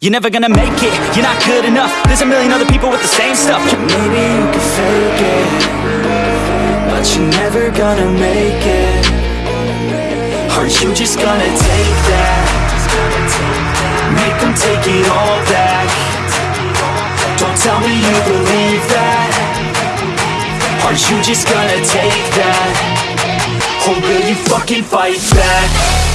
You're never gonna make it, you're not good enough There's a million other people with the same stuff Maybe you can fake it But you're never gonna make it Are you just gonna take that? Make them take it all back Don't tell me you believe that Are you just gonna take that? Or will you fucking fight back?